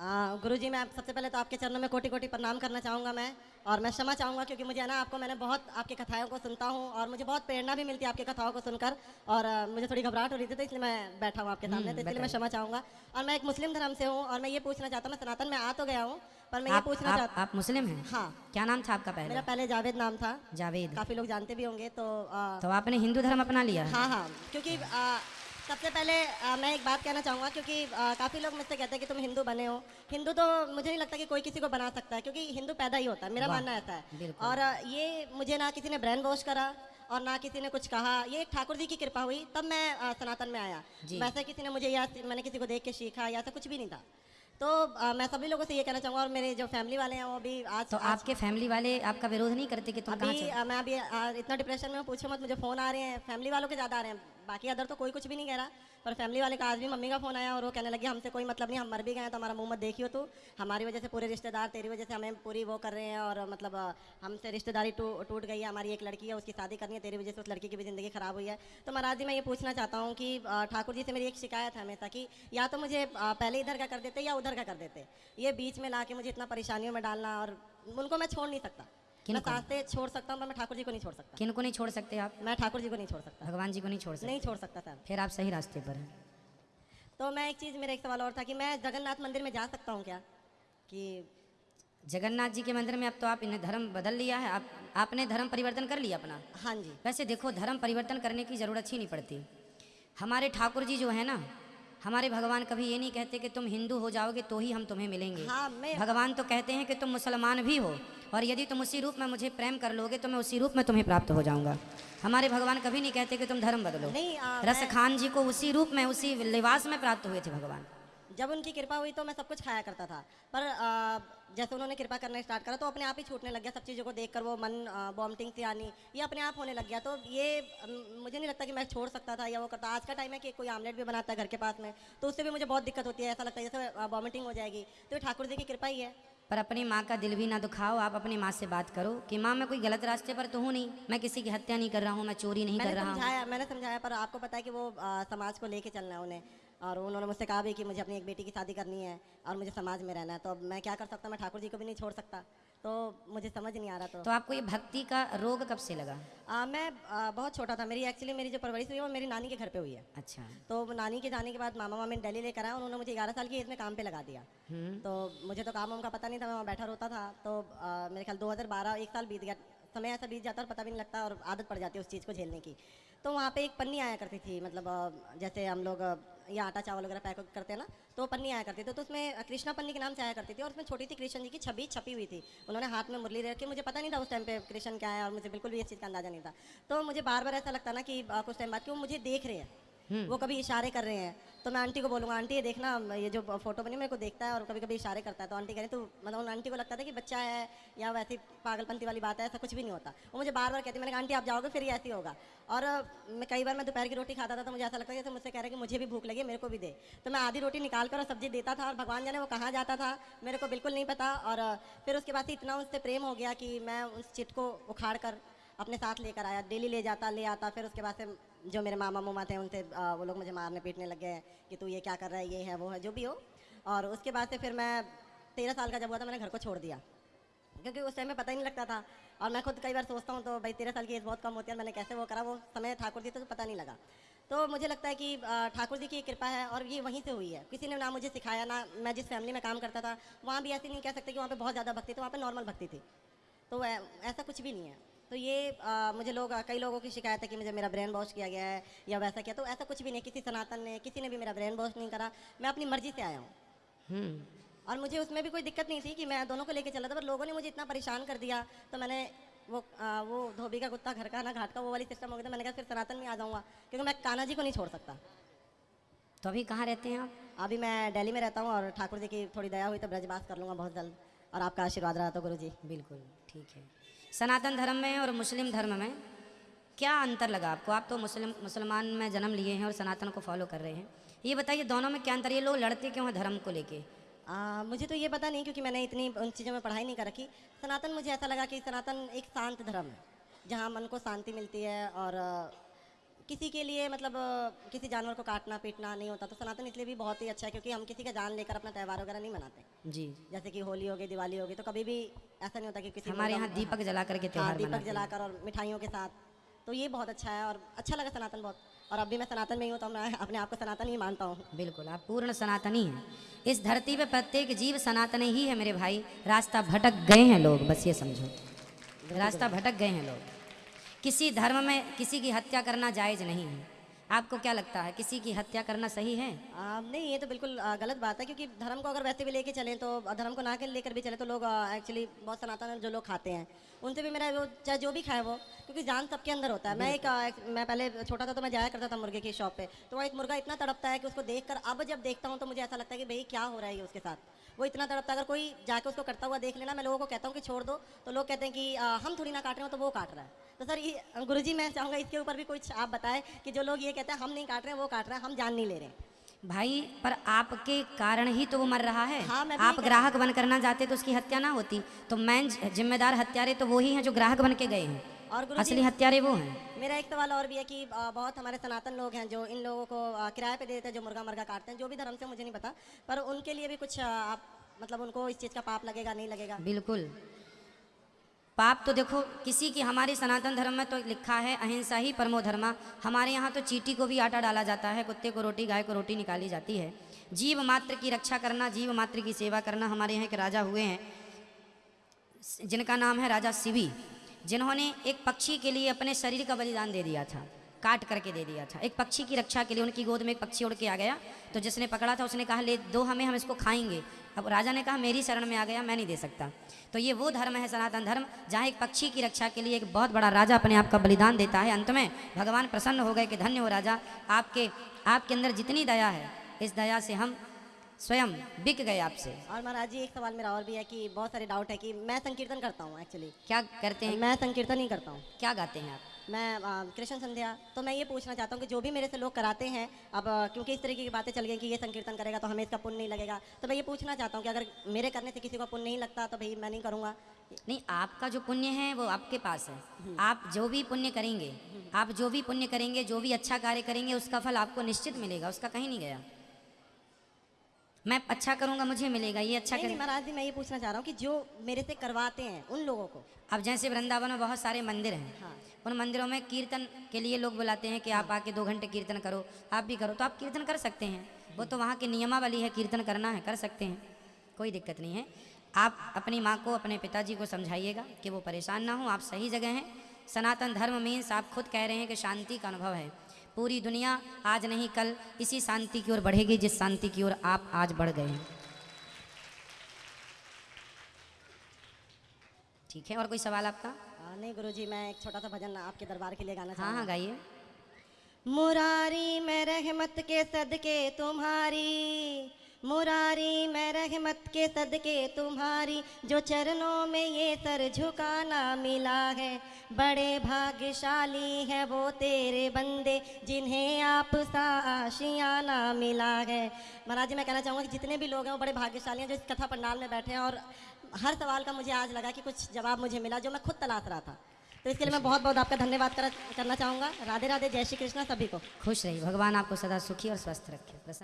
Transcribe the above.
गुरु जी मैं आप सबसे पहले तो आपके चरणों में कोटि कोटि प्रणाम करना चाहूँगा मैं और मैं क्षमा चाहूँगा क्योंकि मुझे ना आपको मैंने बहुत आपकी कथाओं को सुनता हूँ और मुझे बहुत प्रेरणा भी मिलती है आपकी कथाओं को सुनकर और मुझे थोड़ी घबराहट हो रही थी तो इसलिए मैं बैठा हूँ आपके सामने तो इसलिए मैं क्षमा चाहूँगा। और मैं एक मुस्लिम धर्म से हूँ और मैं ये पूछना चाहता हूँ मैं सनातन में आ तो गया हूँ पर मैं ये पूछना चाहता आप मुस्लिम हैं? हाँ। क्या नाम था आपका पहले? मेरा पहले जावेद नाम था। जावेद। काफ़ी लोग जानते भी होंगे तो तो आपने हिंदू धर्म अपना लिया? हाँ हाँ क्योंकि सबसे पहले आ, मैं एक बात कहना चाहूँगा क्योंकि काफ़ी लोग मुझसे कहते हैं कि तुम हिंदू बने हो। हिंदू तो मुझे नहीं लगता कि कोई किसी को बना सकता है क्योंकि हिंदू पैदा ही होता है मेरा मानना ऐसा है। और ये मुझे ना किसी ने ब्रेन वॉश करा और ना किसी ने कुछ कहा। ये एक ठाकुर जी की कृपा हुई तब मैं आ, सनातन में आया। वैसे किसी ने मुझे या मैंने किसी को देख के सीखा या ऐसा कुछ भी नहीं था। तो आ, मैं सभी लोगों से ये कहना चाहूँगा और मेरे जो फैमिली वाले हैं वो भी आज तो आज, आपके फैमिली वाले आपका विरोध नहीं करते कि तुम अभी आ, मैं अभी आ, इतना डिप्रेशन में पूछो मत मुझे फ़ोन आ रहे हैं फैमिली वालों के ज़्यादा आ रहे हैं। बाकी अदर तो कोई कुछ भी नहीं कह रहा। पर फैमिली वाले का आज भी मम्मी का फ़ोन आया और वो कहने लगे, हमसे कोई मतलब नहीं, हम मर भी गए तो हमारा मुँह मत देखियो तू। हमारी वजह से पूरे रिश्तेदार तेरी वजह से हमें पूरी वो कर रहे हैं और मतलब हमसे रिश्तेदारी टूट गई है, हमारी एक लड़की है, उसकी शादी करनी है, तेरी वजह से उस लड़की की भी ज़िंदगी ख़राब हुई है। तो महाराज जी, मैं ये पूछना चाहता हूँ कि ठाकुर जी से मेरी एक शिकायत है हमेशा कि, या तो मुझे पहले इधर का कर देते या उधर का कर देते? ये बीच में ला के मुझे इतना परेशानियों में डालना और उनको मैं छोड़ नहीं सकता। किनको? साँसें छोड़ सकता हूँ मैं ठाकुर जी को नहीं छोड़ सकता। किन को नहीं छोड़ सकते आप? मैं ठाकुर जी को नहीं छोड़ सकता। भगवान जी को नहीं छोड़ सकते। नहीं छोड़ सकता सर। फिर आप सही रास्ते पर हैं। तो मैं एक चीज़ मेरा एक सवाल और था कि मैं जगन्नाथ मंदिर में जा सकता हूँ क्या? कि जगन्नाथ जी के मंदिर में अब तो आप इन्हें धर्म बदल लिया है। आप आपने धर्म परिवर्तन कर लिया अपना। हाँ जी। वैसे देखो धर्म परिवर्तन करने की ज़रूरत ही नहीं पड़ती। हमारे ठाकुर जी जो है ना हमारे भगवान कभी ये नहीं कहते कि तुम हिंदू हो जाओगे तो ही हम तुम्हें मिलेंगे। हाँ मैं भगवान तो कहते हैं कि तुम मुसलमान भी हो और यदि तुम उसी रूप में मुझे प्रेम कर लोगे तो मैं उसी रूप में तुम्हें प्राप्त हो जाऊँगा। हमारे भगवान कभी नहीं कहते कि तुम धर्म बदलो। नहीं आ, रस खान जी को उसी रूप में उसी लिबास में प्राप्त हुए थे भगवान। जब उनकी कृपा हुई तो मैं सब कुछ खाया करता था। पर आ, जैसे उन्होंने कृपा करना स्टार्ट करा तो अपने आप ही छूटने लग गया सब चीज़ों को देखकर वो मन बॉम्टिंग से आनी ये अपने आप होने लग गया। तो ये मुझे नहीं लगता कि मैं छोड़ सकता था या वो करता। आज का टाइम है कि कोई आमलेट भी बनाता है घर के पास में तो उससे भी मुझे बहुत दिक्कत होती है। ऐसा लगता है जैसे वॉमिटिंग हो जाएगी। तो ठाकुर जी की कृपा ही है। पर अपनी माँ का दिल भी ना दुखाओ आप अपनी माँ से बात करो कि माँ मैं कोई गलत रास्ते पर तो हूँ नहीं। मैं किसी की हत्या नहीं कर रहा हूँ मैं चोरी नहीं कर रहा हूँ। मैंने समझाया पर आपको पता है कि वो समाज को लेके चलना है उन्हें। और उन्होंने मुझसे कहा भी कि मुझे अपनी एक बेटी की शादी करनी है और मुझे समाज में रहना है। तो अब मैं क्या कर सकता? मैं ठाकुर जी को भी नहीं छोड़ सकता। तो मुझे समझ नहीं आ रहा तो। तो आपको ये भक्ति का रोग कब से लगा? आ, मैं आ, बहुत छोटा था। मेरी एक्चुअली मेरी जो परवरिश हुई है वो मेरी नानी के घर पे हुई है। अच्छा। तो नानी के जाने के बाद मामा मामी ने दिल्ली लेकर आया उन्होंने मुझे ग्यारह साल की एज में काम पे लगा दिया। हम्म। तो मुझे तो काम वाम का पता नहीं था मैं वहाँ बैठा रोता था। तो आ, मेरे ख्याल 2012 एक साल बीत गया। समय ऐसा बीत जाता और पता भी नहीं लगता और आदत पड़ जाती है उस चीज़ को झेलने की। तो वहाँ पे एक पन्नी आया करती थी मतलब जैसे हम लोग ये आटा चावल वगैरह पैक करते हैं ना तो पन्नी आया करती थी तो उसमें कृष्णा पन्नी के नाम से आया करती थी और उसमें छोटी सी कृष्ण जी की छवि छपी हुई थी। उन्होंने हाथ में मुरली रखी, मुझे पता नहीं था उस टाइम पे कृष्ण क्या है और मुझे बिल्कुल भी इस चीज़ का अंदाज़ा नहीं था। तो मुझे बार बार ऐसा लगता ना कि कुछ टाइम बाद कि वो मुझे देख रहे हैं। वो कभी इशारे कर रहे हैं। तो मैं आंटी को बोलूँगा, आंटी, ये देखना, ये जो फ़ोटो बनी, मेरे को देखता है और कभी कभी इशारे करता है। तो आंटी कह रही तो मतलब उन आंटी को लगता था कि बच्चा है या वैसी पागलपंती वाली बात है, ऐसा कुछ भी नहीं होता। वो मुझे बार बार कहती मैंने आंटी, आप जाओगे, फिर ये ऐसी होगा। और मैं कई बार मैं दोपहर की रोटी खाता था तो मुझे ऐसा लगता था जैसे मुझसे कह रहा है कि मुझे भी भूख लगी, मेरे को भी दे। तो मैं आधी रोटी निकाल कर और सब्ज़ी देता था और भगवान जाने वो कहाँ जाता था, मेरे को बिल्कुल नहीं पता। और फिर उसके बाद से इतना उससे प्रेम हो गया कि मैं उस चिट को उखाड़ कर अपने साथ लेकर आया, डेली ले जाता, ले आता, फिर उसके बाद से जो मेरे मामा मुमा थे, उनसे वो लोग मुझे मारने पीटने लग गए कि तू ये क्या कर रहा है, ये है, वो है, जो भी हो। और उसके बाद से फिर मैं तेरह साल का जब हुआ था, मैंने घर को छोड़ दिया। क्योंकि उस टाइम में पता ही नहीं लगता था। और मैं खुद कई बार सोचता हूँ तो भाई, तेरह साल की एज बहुत कम होती है, मैंने कैसे वो करा, वो समय ठाकुर जी तो पता नहीं लगा। तो मुझे लगता है कि ठाकुर जी की कृपा है और ये वहीं से हुई है। किसी ने ना मुझे सिखाया, ना मैं जिस फैमिली में काम करता था, वहाँ भी ऐसे नहीं कह सकते कि वहाँ पर बहुत ज़्यादा भक्ति थी, वहाँ पर नॉर्मल भक्ति थी। तो ऐसा कुछ भी नहीं है। तो ये आ, मुझे लोग कई लोगों की शिकायत है कि मुझे मेरा ब्रेन वॉश किया गया है या वैसा किया। तो ऐसा कुछ भी नहीं किसी सनातन ने किसी ने भी मेरा ब्रेन वॉश नहीं करा। मैं अपनी मर्ज़ी से आया हूँ। हम्म। और मुझे उसमें भी कोई दिक्कत नहीं थी कि मैं दोनों को लेके चला था पर लोगों ने मुझे इतना परेशान कर दिया। तो मैंने वो आ, वो धोबी का कुत्ता घर का ना घाट का वो वाली सिस्टम हो गया था मैंने कहा फिर सनातन में आ जाऊँगा। क्योंकि मैं कान्हा जी को नहीं छोड़ सकता। तो अभी कहाँ रहते हैं आप? अभी मैं दिल्ली में रहता हूँ और ठाकुर जी की थोड़ी दया हुई तो ब्रजवास कर लूँगा बहुत जल्द। और आपका आशीर्वाद रहा तो गुरु जी बिल्कुल ठीक है। सनातन धर्म में और मुस्लिम धर्म में क्या अंतर लगा आपको? आप तो मुस्लिम, मुसलमान में जन्म लिए हैं और सनातन को फॉलो कर रहे हैं। ये बताइए, दोनों में क्या अंतर? ये लोग लड़ते क्यों हैं धर्म को लेके? मुझे तो ये पता नहीं, क्योंकि मैंने इतनी उन चीज़ों में पढ़ाई नहीं कर रखी। सनातन, मुझे ऐसा लगा कि सनातन एक शांत धर्म है, जहाँ मन को शांति मिलती है और किसी के लिए मतलब किसी जानवर को काटना पीटना नहीं होता तो सनातन इसलिए भी बहुत ही अच्छा है क्योंकि हम किसी का जान लेकर अपना त्यौहार वगैरह नहीं मनाते। जी। जैसे कि होली हो गई दिवाली हो गई तो कभी भी ऐसा नहीं होता कि किसी हमारे यहाँ दीपक जला करके हाँ, दीपक मनाते हैं। जलाकर और मिठाइयों के साथ तो ये बहुत अच्छा है और अच्छा लगा सनातन बहुत। और अब भी मैं सनातन में ही हूँ तो मैं अपने आप को सनातन ही मानता हूँ। बिल्कुल आप पूर्ण सनातनी हैं। इस धरती पे प्रत्येक जीव सनातन ही है मेरे भाई। रास्ता भटक गए हैं लोग बस ये समझो। रास्ता भटक गए हैं लोग। किसी धर्म में किसी की हत्या करना जायज़ नहीं है। आपको क्या लगता है किसी की हत्या करना सही है? आ, नहीं ये तो बिल्कुल आ, गलत बात है क्योंकि धर्म को अगर वैसे भी लेके चलें तो धर्म को ना के लेकर भी चले तो लोग एक्चुअली बहुत सनातन जो लोग खाते हैं। उनसे भी मेरा वो चाहे जो भी खाए वो क्योंकि जान सबके अंदर होता है। मैं एक, आ, एक मैं पहले छोटा था तो मैं जाया करता था मुर्गे की शॉप पे तो वहाँ एक मुर्गा इतना तड़पता है कि उसको देखकर अब जब देखता हूँ तो मुझे ऐसा लगता है कि भाई क्या हो रहा है उसके साथ? वो इतना तड़पता है अगर कोई जाके उसको करता हुआ देख लेना मैं लोगों को कहता हूँ कि छोड़ दो तो लोग कहते हैं कि हम थोड़ी ना काट रहे हो तो वो काट रहा है। तो सर गुरु जी मैं चाहूँगा इसके ऊपर भी कुछ आप बताएँ कि जो लोग ये कहते हैं हम नहीं काट रहे हैं वो काट रहे हैं हम जान नहीं ले रहे हैं। भाई पर आपके कारण ही तो वो मर रहा है। हाँ, मैं आप ग्राहक बन करना जाते तो उसकी हत्या ना होती। तो मैन जिम्मेदार हत्यारे तो वही हैं जो ग्राहक बन के गए हैं। और असली हत्यारे वो हैं। मेरा एक सवाल और भी है कि बहुत हमारे सनातन लोग हैं जो इन लोगों को किराए पे दे देते हैं जो मुर्गा मुर्गा काटते हैं जो भी धर्म से मुझे नहीं पता पर उनके लिए भी कुछ आप मतलब उनको इस चीज़ का पाप लगेगा नहीं लगेगा? बिल्कुल। पाप तो देखो, किसी की हमारे सनातन धर्म में तो लिखा है, अहिंसा ही परमो धर्मा हमारे यहाँ तो चीटी को भी आटा डाला जाता है, कुत्ते को रोटी, गाय को रोटी निकाली जाती है। जीव मात्र की रक्षा करना, जीव मात्र की सेवा करना हमारे यहाँ के राजा हुए हैं। जिनका नाम है राजा शिवी जिन्होंने एक पक्षी के लिए अपने शरीर का बलिदान दे दिया था। काट करके दे दिया था। एक पक्षी की रक्षा के लिए उनकी गोद में एक पक्षी उड़ के आ गया। तो जिसने पकड़ा था, उसने कहा, ले, दो, हमें हम इसको खाएँगे। अब राजा ने कहा, मेरी शरण में आ गया, मैं नहीं दे सकता। तो ये वो धर्म है, सनातन धर्म, जहाँ एक पक्षी की रक्षा के लिए एक बहुत बड़ा राजा अपने आप का बलिदान देता है। अंत में भगवान प्रसन्न हो गए कि, धन्य हो राजा, आपके आपके अंदर जितनी दया है, इस दया से हम स्वयं बिक गए आपसे। और महाराज जी एक सवाल मेरा और भी है कि बहुत सारे डाउट है कि मैं संकीर्तन करता हूँ एक्चुअली क्या करते हैं? मैं संकीर्तन ही करता हूँ। क्या गाते हैं आप? मैं कृष्ण संध्या। तो मैं ये पूछना चाहता हूँ कि जो भी मेरे से लोग कराते हैं अब क्योंकि इस तरीके की बातें चल गई कि ये संकीर्तन करेगा तो हमें इसका पुण्य नहीं लगेगा। तो मैं ये पूछना चाहता हूँ कि अगर मेरे करने से किसी को पुण्य नहीं लगता तो भाई मैं नहीं करूँगा। नहीं आपका जो पुण्य है वो आपके पास है। आप जो भी पुण्य करेंगे आप जो भी पुण्य करेंगे जो भी अच्छा कार्य करेंगे उसका फल आपको निश्चित मिलेगा उसका कहीं नहीं गया। मैं अच्छा करूँगा मुझे मिलेगा ये अच्छा नहीं, महाराज जी मैं ये पूछना चाह रहा हूँ कि जो मेरे से करवाते हैं उन लोगों को? अब जैसे वृंदावन में बहुत सारे मंदिर हैं हाँ। उन मंदिरों में कीर्तन के लिए लोग बुलाते हैं कि आप आके दो घंटे कीर्तन करो आप भी करो तो आप कीर्तन कर सकते हैं। वो तो वहाँ की नियमावली है कीर्तन करना है कर सकते हैं कोई दिक्कत नहीं है। आप अपनी माँ को अपने पिताजी को समझाइएगा कि वो परेशान ना हो आप सही जगह हैं। सनातन धर्म मीन्स आप खुद कह रहे हैं कि शांति का अनुभव है। पूरी दुनिया आज नहीं कल इसी शांति की ओर बढ़ेगी जिस शांति की ओर आप आज बढ़ गए हैं। ठीक है और कोई सवाल आपका? आ, नहीं गुरु जी मैं एक छोटा सा भजन आपके दरबार के लिए गाना हाँ हाँ गाइए। मुरारी मैं रहमत के सदके तुम्हारी मुरारी मैं रहमत के सदके तुम्हारी जो चरणों में ये सर झुकाना मिला है। बड़े भाग्यशाली है वो तेरे बंदे जिन्हें आप सा आशियाना मिला है। महाराज जी मैं कहना चाहूँगा कि जितने भी लोग हैं वो बड़े भाग्यशाली हैं जो इस कथा पंडाल में बैठे हैं और हर सवाल का मुझे आज लगा कि कुछ जवाब मुझे मिला जो मैं खुद तलाश रहा था। तो इसके लिए मैं बहुत बहुत आपका धन्यवाद कर, करना चाहूँगा। राधे राधे जय श्री कृष्णा सभी को। खुश रहिए भगवान आपको सदा सुखी और स्वस्थ रखे।